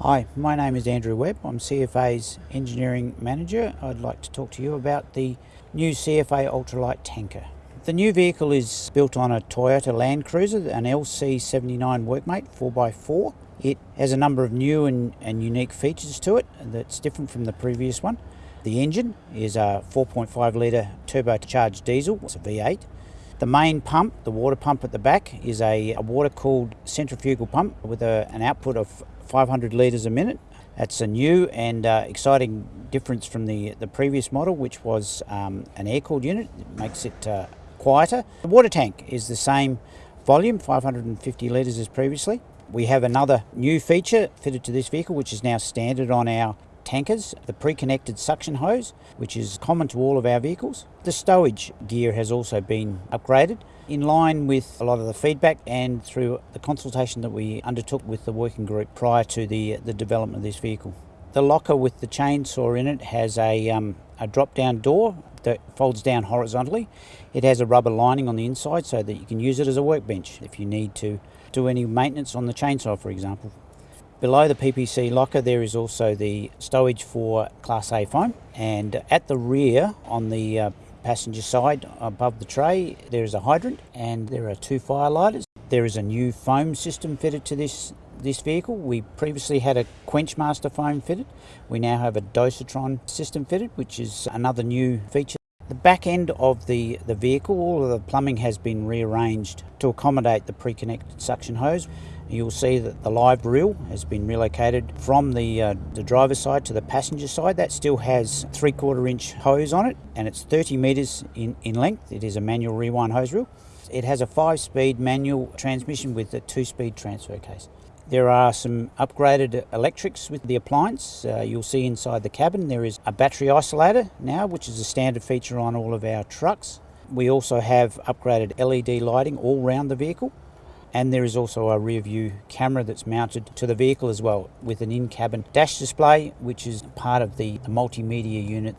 Hi, my name is Andrew Webb. I'm CFA's Engineering Manager. I'd like to talk to you about the new CFA Ultralight Tanker. The new vehicle is built on a Toyota Land Cruiser, an LC79 Workmate 4x4. It has a number of new and, and unique features to it that's different from the previous one. The engine is a 4.5 litre turbocharged diesel, it's a V8. The main pump, the water pump at the back, is a, a water cooled centrifugal pump with a, an output of 500 litres a minute. That's a new and uh, exciting difference from the, the previous model, which was um, an air cooled unit. It makes it uh, quieter. The water tank is the same volume, 550 litres as previously. We have another new feature fitted to this vehicle, which is now standard on our tankers, the pre-connected suction hose, which is common to all of our vehicles. The stowage gear has also been upgraded in line with a lot of the feedback and through the consultation that we undertook with the working group prior to the, the development of this vehicle. The locker with the chainsaw in it has a, um, a drop down door that folds down horizontally. It has a rubber lining on the inside so that you can use it as a workbench if you need to do any maintenance on the chainsaw, for example. Below the PPC locker there is also the stowage for Class A foam and at the rear on the uh, passenger side above the tray there is a hydrant and there are two fire lighters. There is a new foam system fitted to this this vehicle. We previously had a Quenchmaster foam fitted. We now have a Dosatron system fitted which is another new feature. The back end of the, the vehicle, all of the plumbing has been rearranged to accommodate the pre-connected suction hose. You'll see that the live reel has been relocated from the, uh, the driver's side to the passenger side. That still has three quarter inch hose on it and it's 30 metres in, in length. It is a manual rewind hose reel. It has a five speed manual transmission with a two speed transfer case. There are some upgraded electrics with the appliance. Uh, you'll see inside the cabin there is a battery isolator now, which is a standard feature on all of our trucks. We also have upgraded LED lighting all round the vehicle and there is also a rear view camera that's mounted to the vehicle as well with an in-cabin dash display which is part of the multimedia unit